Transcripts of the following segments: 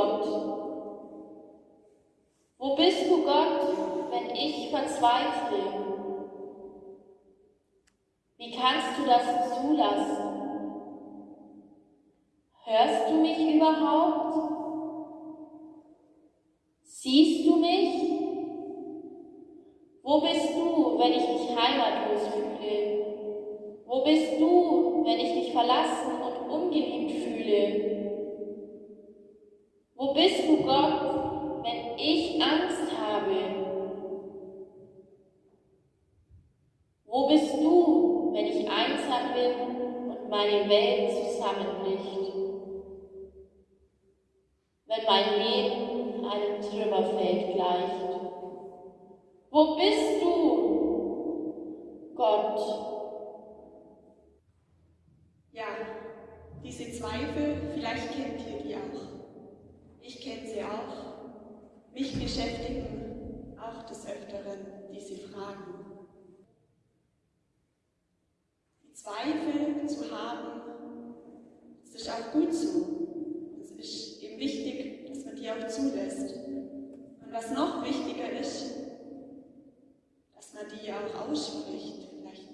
Wo bist du, Gott? Wo bist du, Gott, wenn ich verzweifle? Wie kannst du das zulassen? Hörst du mich überhaupt? Siehst du mich? Wo bist du, wenn ich mich heimatlos fühle? Wo bist du, wenn ich mich verlassen und ungeliebt fühle? Wo bist du, Gott, wenn ich Angst habe? Wo bist du, wenn ich einsam bin und meine Welt zusammenbricht? Wenn mein Leben einem Trümmerfeld gleicht? Wo bist du, Gott? Ja, diese Zweifel, vielleicht kennt ihr die auch. Ich kenne sie auch. Mich beschäftigen auch des Öfteren diese Fragen. Die Zweifel zu haben, das ist auch gut so. Es ist eben wichtig, dass man die auch zulässt. Und was noch wichtiger ist, dass man die auch ausspricht, vielleicht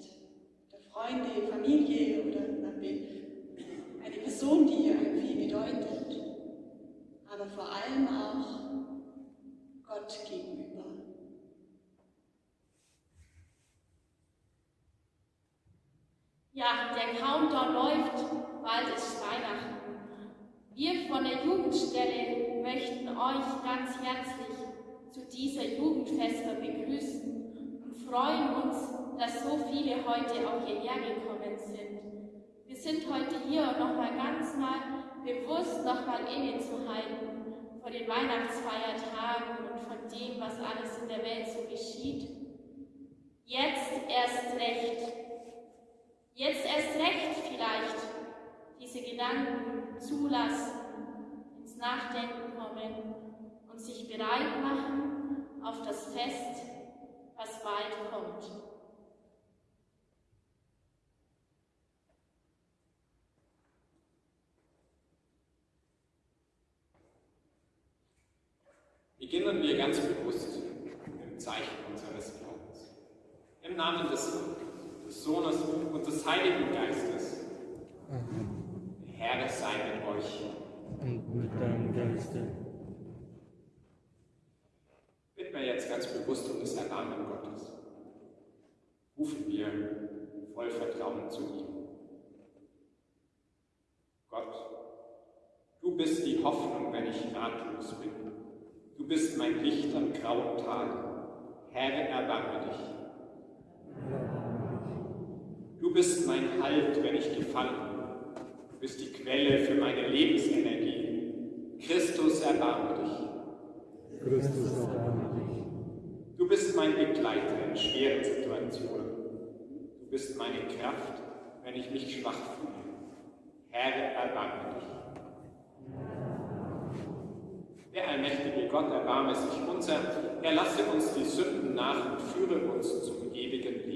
der Freunde, Familie oder eine Person, die einem viel bedeutet, aber vor allem auch Gott gegenüber. Ja, der Countdown läuft, bald ist Weihnachten. Wir von der Jugendstelle möchten euch ganz herzlich zu dieser Jugendfeste begrüßen und freuen uns, dass so viele heute auch hierher gekommen sind. Wir sind heute hier, um nochmal ganz mal bewusst nochmal innezuhalten vor den Weihnachtsfeiertagen und von dem, was alles in der Welt so geschieht. Jetzt erst recht. Jetzt erst recht vielleicht diese Gedanken zulassen, ins Nachdenken kommen und sich bereit machen auf das Fest, was bald kommt. Beginnen wir ganz bewusst im Zeichen unseres Glaubens. Im Namen des, des Sohnes und des Heiligen Geistes. Der Herr sei mit euch. Und mit deinem Geiste. Bitten wir jetzt ganz bewusst um das Erbarmen Gottes. Rufen wir voll Vertrauen zu ihm. Gott, du bist die Hoffnung, wenn ich ratlos bin. Du bist mein Licht am grauen Tag. Herr, erbarme dich. Du bist mein Halt, wenn ich gefallen bin. Du bist die Quelle für meine Lebensenergie. Christus, erbarme dich. Christus, erbarme dich. Du bist mein Begleiter in schweren Situationen. Du bist meine Kraft, wenn ich mich schwach fühle. Herr, erbarme dich. Der allmächtige Gott erbarme sich unser, er lasse uns die Sünden nach und führe uns zum ewigen Leben.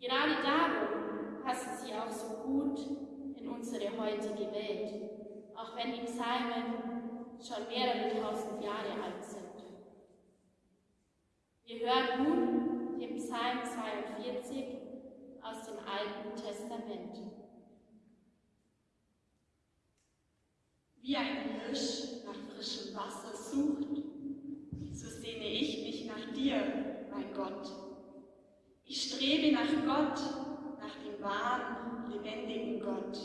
Gerade darum passen sie auch so gut in unsere heutige Welt, auch wenn die Psalmen schon mehrere tausend Jahre alt sind. Wir hören nun den Psalm 42 aus dem Alten Testament. Wie ein Hirsch nach frischem Wasser sucht, so sehne ich mich nach dir, mein Gott. Ich strebe nach Gott, nach dem wahren, lebendigen Gott.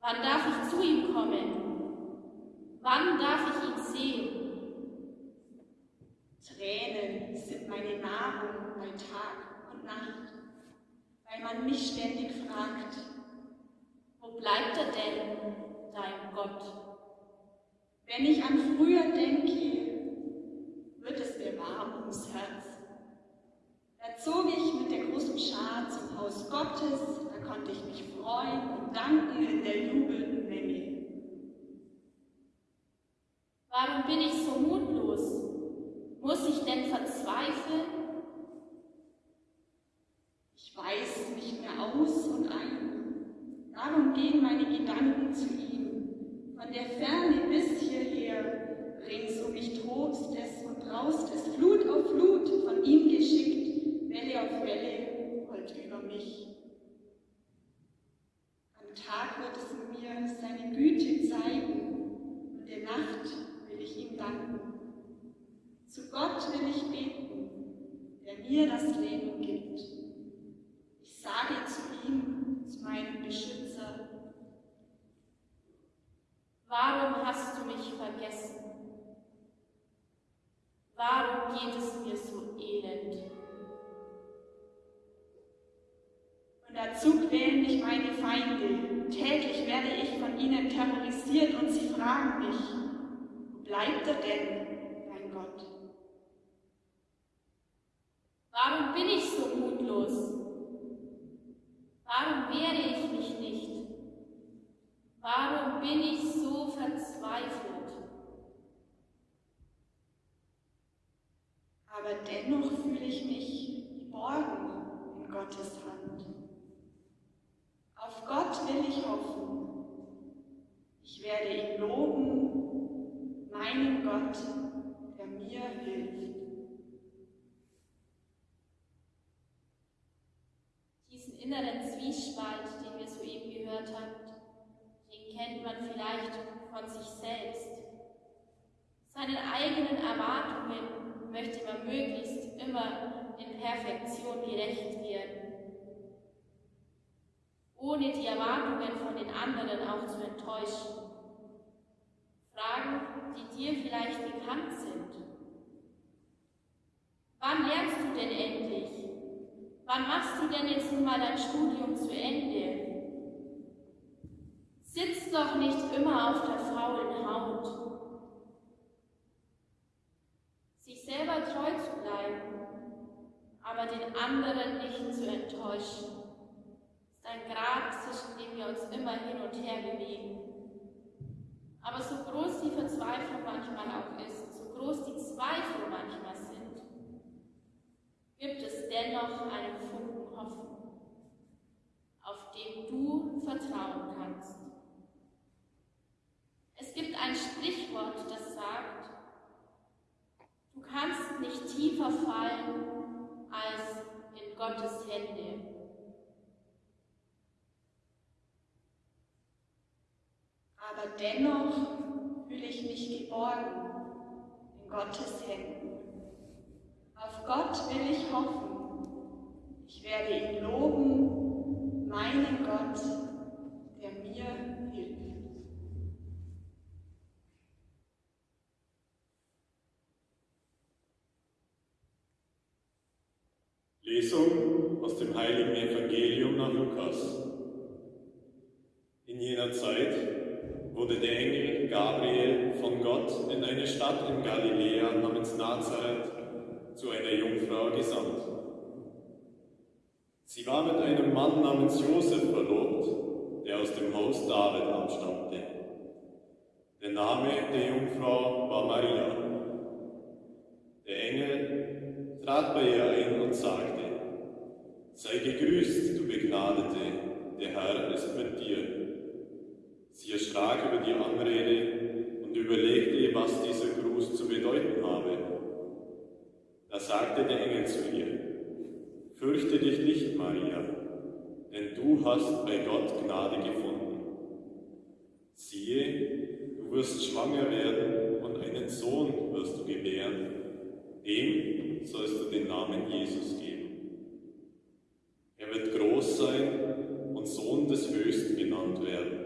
Wann darf ich zu ihm kommen? Wann darf ich ihn sehen? Tränen sind meine Nahrung bei Tag und Nacht, weil man mich ständig fragt, wo bleibt er denn, dein Gott? Wenn ich an früher denke, wird es mir warm ums Herz. Da zog ich mit der großen Schar zum Haus Gottes, da konnte ich mich freuen und danken in der jubelnden Menge. Warum bin ich so mutlos? Muss ich denn verzweifeln? Ich weiß nicht mehr aus und ein. Darum gehen meine Gedanken zu ihm. Von der Ferne bis hierher, rings um mich tobt es und braust es, Flut auf Flut, von ihm geschickt, Welle auf Welle, rollt über mich. Am Tag wird es mir seine Güte zeigen, und der Nacht will ich ihm danken. Zu Gott will ich beten, der mir das Leben gibt. Ich sage zu ihm, zu meinem Beschützer, Warum hast du mich vergessen? Warum geht es mir so elend? Und dazu quälen mich meine Feinde. Täglich werde ich von ihnen terrorisiert und sie fragen mich, wo bleibt er denn? Warum bin ich so mutlos? Warum wehre ich mich nicht? Warum bin ich so verzweifelt? Aber dennoch fühle ich mich geborgen in Gottes Hand. Auf Gott will ich hoffen. Ich werde ihn loben, meinen Gott, der mir hilft. inneren Zwiespalt, den wir soeben gehört haben, den kennt man vielleicht von sich selbst. Seinen eigenen Erwartungen möchte man möglichst immer in Perfektion gerecht werden, ohne die Erwartungen von den anderen auch zu enttäuschen. Fragen, die dir vielleicht bekannt sind. Wann lernst du denn endlich? Wann machst du denn jetzt nun mal dein Studium zu Ende? Sitz doch nicht immer auf der faulen Haut. Sich selber treu zu bleiben, aber den anderen nicht zu enttäuschen, ist ein Grad, zwischen dem wir uns immer hin und her bewegen. Aber so groß die Verzweiflung manchmal auch ist, so groß die Zweifel manchmal sind, gibt es dennoch einen Funken Hoffnung, auf den du vertrauen kannst. Es gibt ein Sprichwort, das sagt, du kannst nicht tiefer fallen als in Gottes Hände. Aber dennoch fühle ich mich geborgen in Gottes Händen. Auf Gott will ich hoffen. Ich werde ihn loben, meinen Gott, der mir hilft. Lesung aus dem heiligen Evangelium nach Lukas. In jener Zeit wurde der Engel Gabriel von Gott in eine Stadt in Galiläa namens Nazareth zu einer Jungfrau gesandt. Sie war mit einem Mann namens Josef verlobt, der aus dem Haus David abstammte. Der Name der Jungfrau war Maria. Der Engel trat bei ihr ein und sagte, Sei gegrüßt, du Begnadete, der Herr ist mit dir. Sie erschrak über die Anrede und überlegte, was dieser Gruß zu bedeuten habe. Da sagte der Engel zu ihr, Fürchte dich nicht, Maria, denn du hast bei Gott Gnade gefunden. Siehe, du wirst schwanger werden und einen Sohn wirst du gebären. Dem sollst du den Namen Jesus geben. Er wird groß sein und Sohn des Höchsten genannt werden.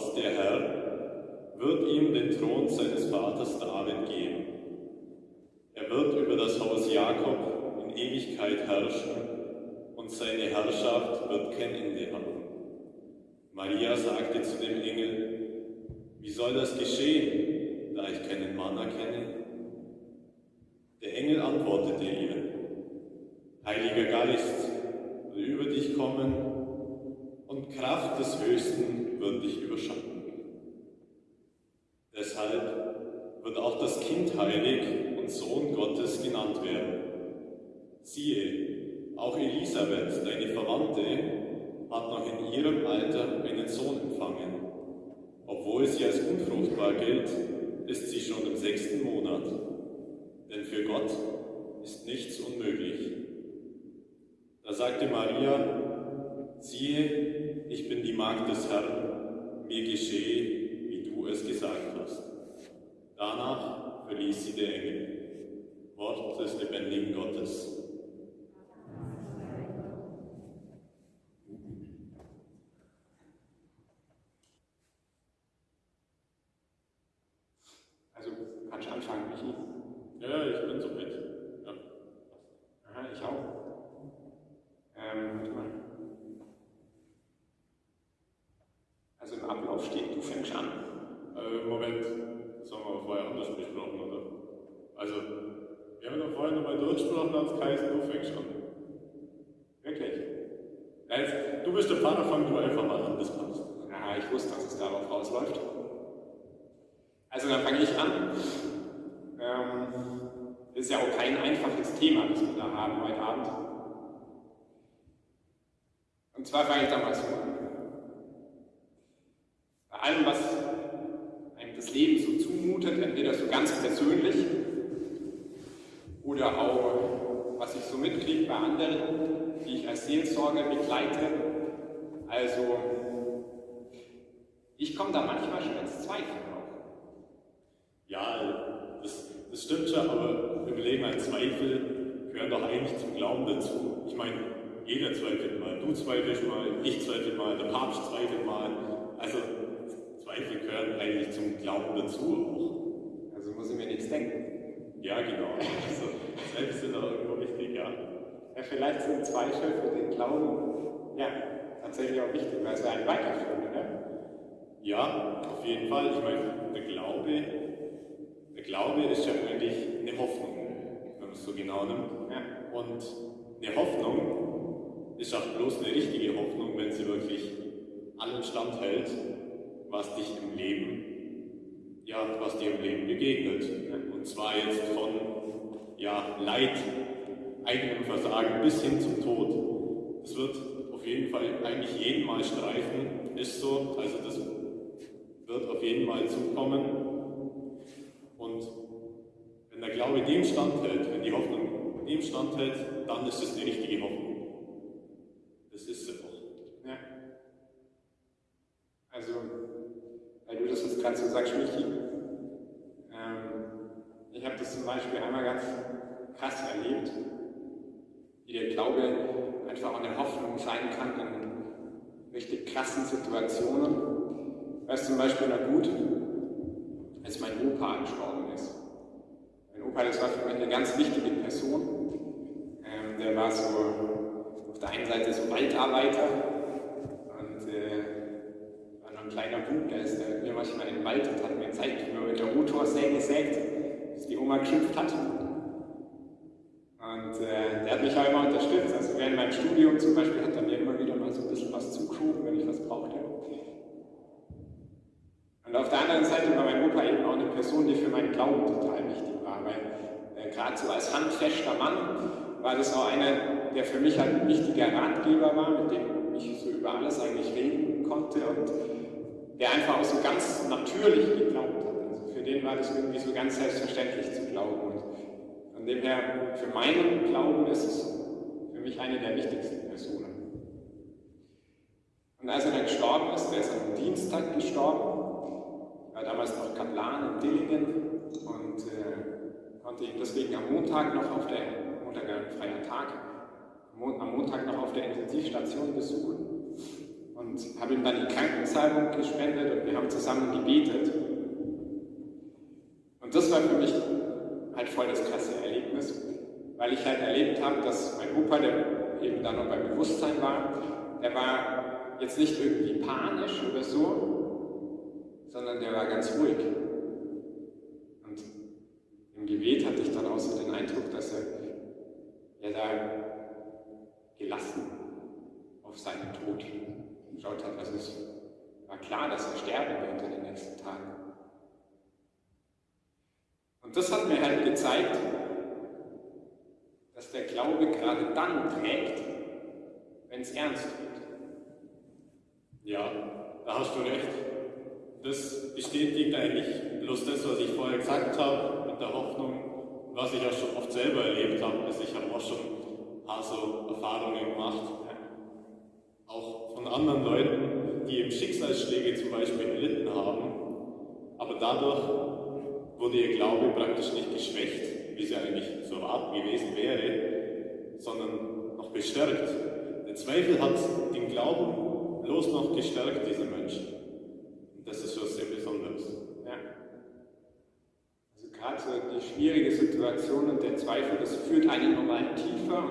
Gott, der Herr, wird ihm den Thron seines Vaters David geben. Er wird über das Haus Jakob in Ewigkeit herrschen und seine Herrschaft wird kein Ende haben. Maria sagte zu dem Engel, wie soll das geschehen, da ich keinen Mann erkenne? Der Engel antwortete ihr, Heiliger Geist will über dich kommen und Kraft des Höchsten wird dich überschatten. Deshalb wird auch das Kind heilig und Sohn Gottes genannt werden. Siehe, auch Elisabeth, deine Verwandte, hat noch in ihrem Alter einen Sohn empfangen. Obwohl sie als unfruchtbar gilt, ist sie schon im sechsten Monat. Denn für Gott ist nichts unmöglich. Da sagte Maria, siehe, ich bin die Magd des Herrn, mir geschehe, wie du es gesagt hast. Danach verließ sie der Engel. Wort des lebendigen Gottes. Also, kannst du anfangen, Michi? Ja, ich bin so weit. Ja. Aha, ich auch. Ähm, warte mal. Also im Ablauf steht, du fängst an. Äh, Moment, das haben wir vorher anders besprochen, oder? Also, wir haben doch vorher nochmal durchgesprochen, als du fängst an. Wirklich? Ja, du bist der Pfarrer, fang du einfach mal an, das passt. Ja, ich wusste, dass es darauf rausläuft. Also dann fange ich an. Ähm, ist ja auch kein einfaches Thema, das wir da haben heute Abend. Und zwar fange ich da mal so an. Bei allem, was einem das Leben so zumutet, entweder so ganz persönlich oder auch, was ich so mitkriege bei anderen, die ich als Seelsorger begleite. Also, ich komme da manchmal schon ins Zweifeln auch. Ja, das, das stimmt schon, aber überleg mal, Zweifel gehören doch eigentlich zum Glauben dazu. Ich meine, jeder zweifelt mal, du zweifelst mal, ich zweifel mal, der Papst zweifelt mal. Also, Zweifel gehören eigentlich zum Glauben dazu Also muss ich mir nichts denken. Ja, genau. Also, Zweifel sind auch irgendwo wichtig, ja. Ja, vielleicht sind Zweifel für den Glauben ja tatsächlich auch wichtig, weil sie einen weiterführen, oder? Ja, auf jeden Fall. Ich meine, der Glaube, der Glaube ist ja eigentlich eine Hoffnung, wenn man es so genau nimmt. Ja. Und eine Hoffnung ist auch bloß eine richtige Hoffnung, wenn sie wirklich allen standhält, was dich im Leben, ja, was dir im Leben begegnet. Und zwar jetzt von ja, Leid, eigenem Versagen bis hin zum Tod. Das wird auf jeden Fall eigentlich jeden Mal streifen, ist so. Also das wird auf jeden Fall zukommen. Und wenn der Glaube dem standhält, wenn die Hoffnung dem standhält, dann ist es eine richtige Hoffnung. Das ist sie auch. ja. Also, weil du das jetzt gerade so sagst, Michi, ähm, ich habe das zum Beispiel einmal ganz krass erlebt, wie der Glaube einfach eine Hoffnung sein kann in richtig krassen Situationen. Weißt zum Beispiel noch gut, als mein Opa gestorben ist. Mein Opa, das war für mich eine ganz wichtige Person. Ähm, der war so auf der einen Seite so Waldarbeiter und äh, war noch ein kleiner Bub, der ist mir manchmal in den Wald und hat mir gezeigt, wie man mit der Rotorsäge sägt, Oma geschimpft hat. Und äh, der hat mich auch immer unterstützt. Also während meinem Studium zum Beispiel hat er mir immer wieder mal so ein bisschen was zugeschoben, wenn ich was brauchte. Und auf der anderen Seite war mein Opa eben auch eine Person, die für meinen Glauben total wichtig war, weil äh, gerade so als handfester Mann war das auch eine der für mich halt ein wichtiger Ratgeber war, mit dem ich so über alles eigentlich reden konnte und der einfach auch so ganz natürlich geglaubt hat. Also für den war das irgendwie so ganz selbstverständlich zu glauben. Und von dem her, für meinen Glauben ist es für mich eine der wichtigsten Personen. Und als er dann gestorben ist, der ist am Dienstag gestorben, ich war damals noch Kaplan in Dillingen und äh, konnte ihn deswegen am Montag noch auf der, Montag ein freier Tag, am Montag noch auf der Intensivstation besuchen und habe ihm dann die Krankensalbung gespendet und wir haben zusammen gebetet. Und das war für mich halt voll das krasse Erlebnis, weil ich halt erlebt habe, dass mein Opa, der eben dann noch beim Bewusstsein war, der war jetzt nicht irgendwie panisch oder so, sondern der war ganz ruhig. Und im Gebet hatte ich dann auch so den Eindruck, dass er ja da gelassen auf seinen Tod geschaut hat. Also es war klar, dass er sterben wird in den nächsten Tagen. Und das hat mir halt gezeigt, dass der Glaube gerade dann trägt, wenn es ernst wird. Ja, da hast du recht. Das bestätigt eigentlich bloß das, was ich vorher gesagt habe, mit der Hoffnung, was ich auch schon oft selber erlebt habe. Also ich habe auch schon ein paar so Erfahrungen gemacht, auch von anderen Leuten, die eben Schicksalsschläge zum Beispiel erlitten haben, aber dadurch wurde ihr Glaube praktisch nicht geschwächt, wie es eigentlich zu erwarten gewesen wäre, sondern noch bestärkt. Der Zweifel hat den Glauben bloß noch gestärkt, dieser Menschen. Und das ist schon sehr Besonderes. Ja. Also gerade so die schwierige Situation und der Zweifel, das führt einen nochmal tiefer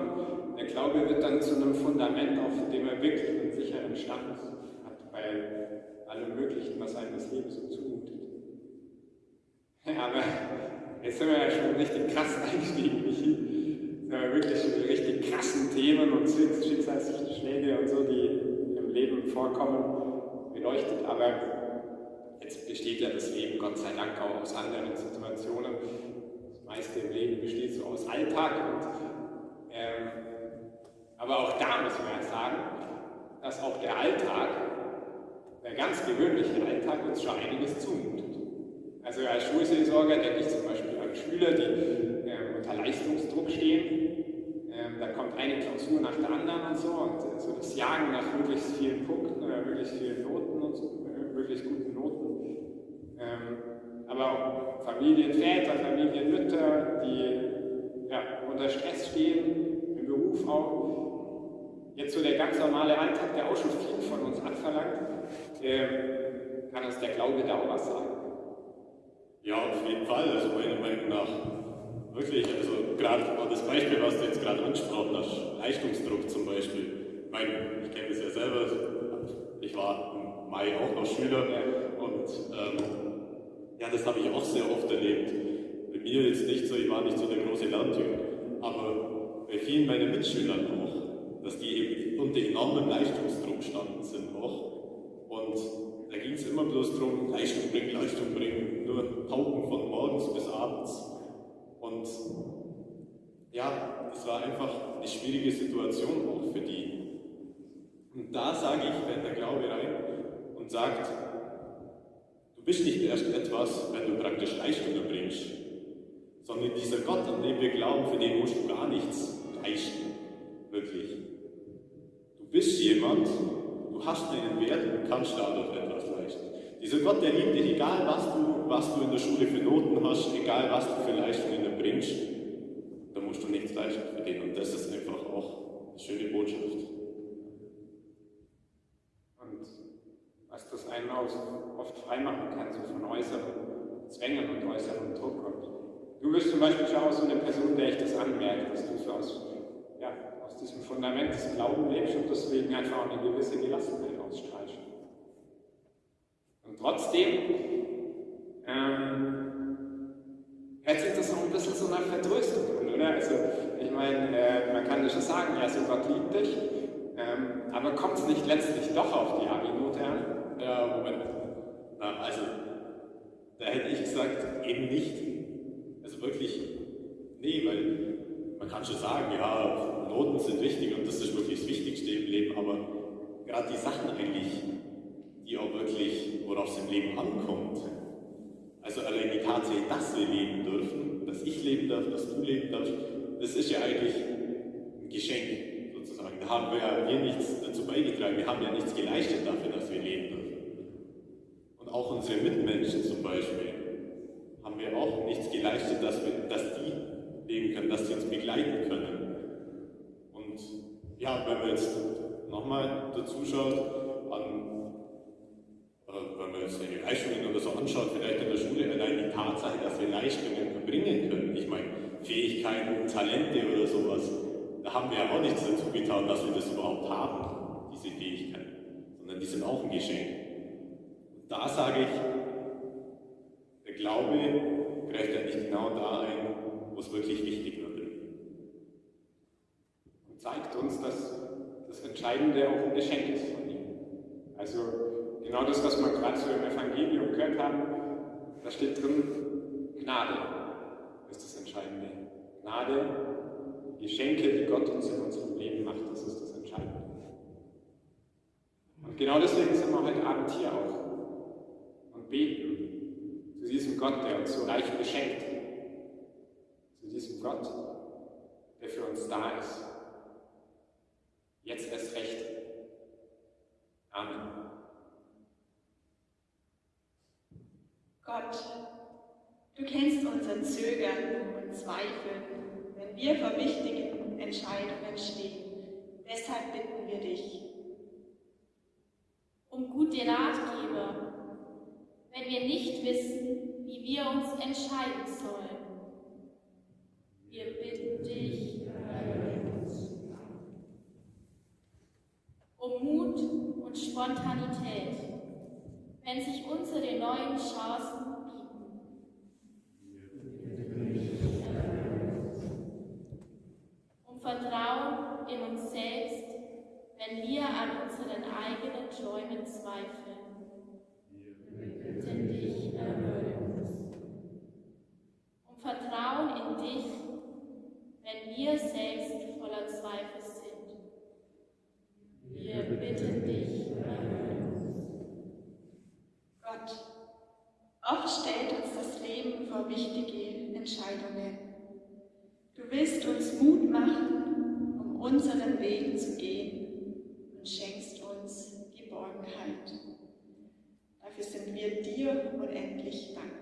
und der Glaube wird dann zu einem Fundament, auf dem er wirklich einen sicheren Stand hat bei allem Möglichen, was einem das Leben so aber jetzt sind wir ja schon richtig krass eingestiegen, Michi. Sind wir wirklich schon richtig krassen Themen und Schicksalsschläge und so, die im Leben vorkommen, beleuchtet. Aber jetzt besteht ja das Leben Gott sei Dank auch aus anderen Situationen. Das meiste im Leben besteht so aus Alltag. Und, ähm, aber auch da müssen wir ja sagen, dass auch der Alltag, der ganz gewöhnliche Alltag, uns schon einiges zumutet. Also als Schulseelsorger denke ich zum Beispiel an Schüler, die äh, unter Leistungsdruck stehen. Ähm, da kommt eine Klausur nach der anderen und so und äh, so das Jagen nach möglichst vielen Punkten oder möglichst vielen Noten und so, äh, möglichst guten Noten. Ähm, aber auch Familienväter, Familienmütter, die ja, unter Stress stehen, im Beruf auch. Jetzt so der ganz normale Alltag, der auch schon viel von uns abverlangt, äh, kann uns der Glaube da auch was sagen. Ja, auf jeden Fall. Also meiner Meinung nach wirklich, also gerade das Beispiel, was du jetzt gerade angesprochen hast, Leistungsdruck zum Beispiel. Ich meine, ich kenne das ja selber. Ich war im Mai auch noch Schüler und ähm, ja, das habe ich auch sehr oft erlebt. Bei mir jetzt nicht so, ich war nicht so der große Lerntyp, aber bei vielen meiner Mitschülern auch, dass die eben unter enormem Leistungsdruck standen sind auch. Und da ging es immer bloß darum, Leistung bringen, Leistung bringen, nur Pauken von morgens bis abends. Und ja, es war einfach eine schwierige Situation auch für die. Und da sage ich, wenn der Glaube rein und sagt, du bist nicht erst etwas, wenn du praktisch Leistung erbringst, sondern dieser Gott, an dem wir glauben, für den musst du gar nichts leisten, wirklich. Du bist jemand, du hast einen Wert und kannst dadurch etwas leisten. Dieser Gott, der liebt dich, egal was du, was du in der Schule für Noten hast, egal was du für Leistungen erbringst, da musst du nichts leisten für den. Und das ist einfach auch eine schöne Botschaft. Und was das einen auch oft freimachen kann, so von äußeren Zwängen und äußeren Druck. Und du bist zum Beispiel schon auch so eine Person, der ich das anmerke, dass du so aus, ja, aus diesem Fundament des Glaubens lebst und deswegen einfach auch eine gewisse Gelassenheit ausstrahlst. Und trotzdem ähm, hört sich das auch ein bisschen so nach Vertröstung an, oder? Also, ich meine, äh, man kann schon sagen, ja, so Gott liebt dich, ähm, aber kommt es nicht letztlich doch auf die Abi-Note an? Ja, Moment. Na, also, da hätte ich gesagt, eben nicht. Also wirklich, nee, weil man kann schon sagen, ja, Noten sind wichtig und das ist wirklich das Wichtigste im Leben, aber gerade die Sachen eigentlich, die auch wirklich, worauf es im Leben ankommt, also allein die Tatsache, dass wir leben dürfen, dass ich leben darf, dass du leben darfst, das ist ja eigentlich ein Geschenk sozusagen. Da haben wir ja wir nichts dazu beigetragen, wir haben ja nichts geleistet dafür, dass wir leben dürfen. Und auch unsere Mitmenschen zum Beispiel haben wir auch nichts geleistet, dass, wir, dass die leben können, dass sie uns begleiten können. Und ja, wenn man jetzt nochmal dazu schaut, an, die Leistungen oder so anschaut, vielleicht in der Schule, allein die Tatsache, dass wir Leistungen erbringen können, ich meine, Fähigkeiten, Talente oder sowas, da haben wir ja auch nichts dazu getan, dass wir das überhaupt haben, diese Fähigkeiten, sondern die sind auch ein Geschenk. Und da sage ich, der Glaube greift ja nicht genau da ein, wo es wirklich wichtig wird. Und zeigt uns, dass das Entscheidende auch ein Geschenk ist von ihm. Also genau das, was wir gerade so im Evangelium gehört haben, da steht drin, Gnade ist das Entscheidende. Gnade, Geschenke, die Gott uns in unserem Leben macht, das ist das Entscheidende. Und genau deswegen sind wir heute Abend hier auch und beten zu diesem Gott, der uns so reich beschenkt, zu diesem Gott, der für uns da ist. Jetzt erst recht. Amen. Gott, du kennst unser Zögern und Zweifeln, wenn wir vor wichtigen Entscheidungen stehen. Deshalb bitten wir dich. Um gute Ratgeber, wenn wir nicht wissen, wie wir uns entscheiden sollen. Wir bitten dich um Mut und Spontanität, wenn sich unsere neuen Chancen bieten. Um Vertrauen in uns selbst, wenn wir an unseren eigenen Träumen zweifeln. Wir bitten dich, erhöre uns. Um Vertrauen in dich, wenn wir selbst voller Zweifel sind. Wir bitten dich, erhöre uns. Gott, oft stellt uns das Leben vor wichtige Entscheidungen. Du willst uns Mut machen, um unseren Weg zu gehen und schenkst uns Geborgenheit. Dafür sind wir dir unendlich dankbar.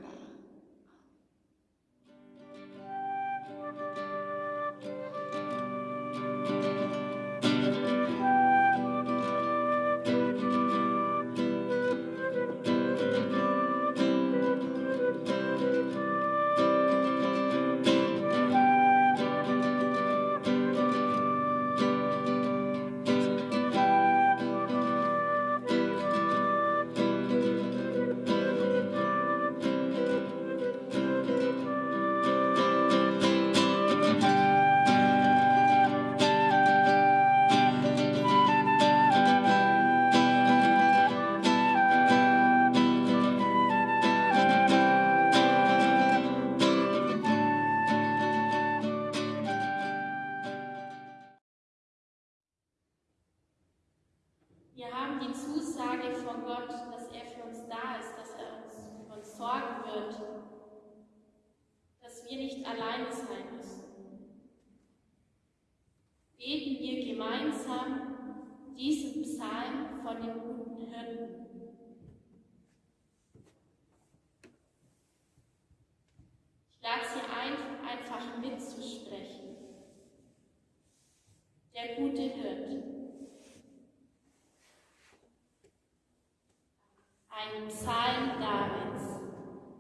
Ein Psalm Davids.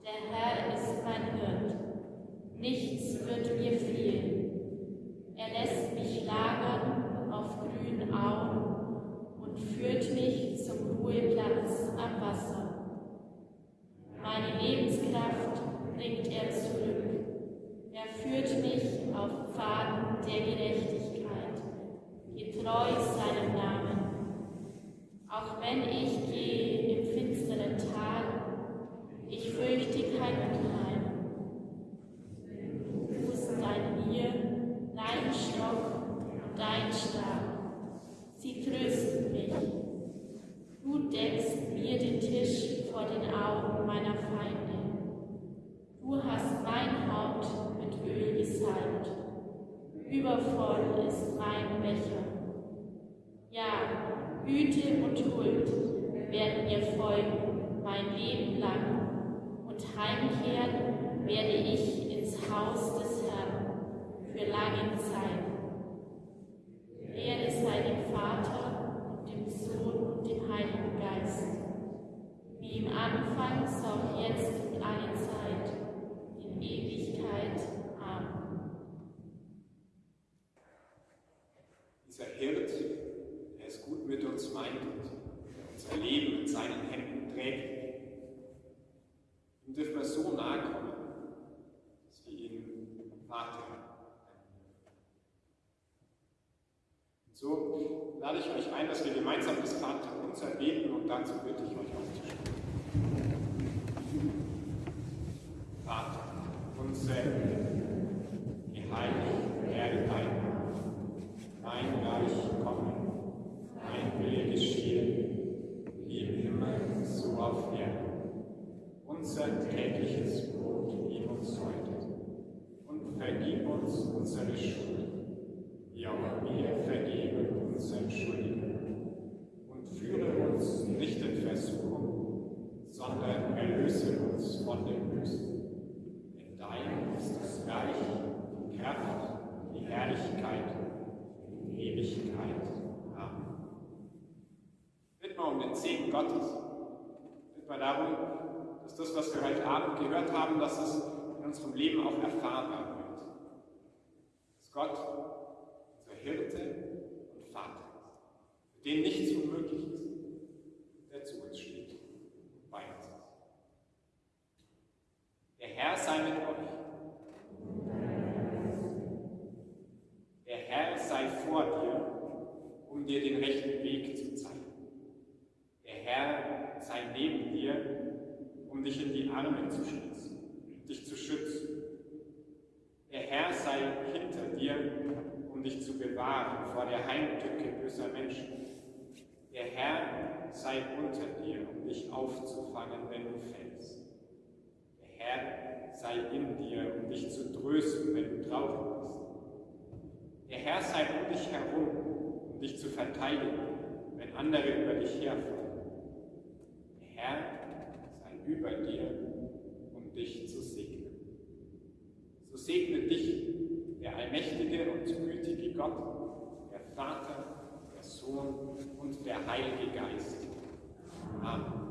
Der Herr ist mein Hirt. Nichts wird mir fehlen. Er lässt mich lagern auf grünen Auen und führt mich zum Ruheplatz am Wasser. Meine Lebenskraft bringt er zurück. Er führt mich auf Pfaden der Gerechtigkeit, getreu seinem Namen. Auch wenn ich gehe im finsteren Tal, ich fürchte kein Unheil. Du tust dein mir, dein übervoll ist mein Becher. Ja, Güte und Huld werden mir folgen mein Leben lang und heimkehren werde ich ins Haus des Herrn für lange Zeit. Ehre sei dem Vater und dem Sohn und dem Heiligen Geist, wie im Anfang, so auch jetzt und alle Zeit, in Ewigkeit. Amen. Dieser Hirt, der es gut mit uns meint und Leben in seinen Händen trägt, ihm dürfen wir so nahe kommen, dass wir ihn Vater nennen. Und so lade ich euch ein, dass wir gemeinsam das Vater unser beten und dazu bitte ich euch aufzustehen. Vater, unser geheiligt werde dein Name, dein Reich komme, dein Wille geschehe, wie im Himmel, so auf Erden. Unser tägliches Brot gib uns heute und vergib uns unsere Schuld, wie auch wir vergeben unseren Schuldigen. Und führe uns nicht in Versuchung, sondern erlöse uns von dem Bösen. Denn dein ist das Reich, die Kraft, die Herrlichkeit in Ewigkeit. Amen. Bitten wir um den Segen Gottes. Bitten wir darum, dass das, was wir heute Abend gehört haben, dass es in unserem Leben auch erfahrbar wird. Dass Gott unser Hirte und Vater ist, für den nichts unmöglich ist, der zu uns steht und bei uns ist. Der Herr sei mit euch. Der Herr sei vor dir, um dir den rechten Weg zu zeigen. Der Herr sei neben dir, um dich in die Arme zu schließen, dich zu schützen. Der Herr sei hinter dir, um dich zu bewahren vor der Heimtücke böser Menschen. Der Herr sei unter dir, um dich aufzufangen, wenn du fällst. Der Herr sei in dir, um dich zu trösten, wenn du traurig bist. Der Herr sei um dich herum, um dich zu verteidigen, wenn andere über dich herfallen. Der Herr sei über dir, um dich zu segnen. So segne dich der allmächtige und gütige Gott, der Vater, der Sohn und der Heilige Geist. Amen.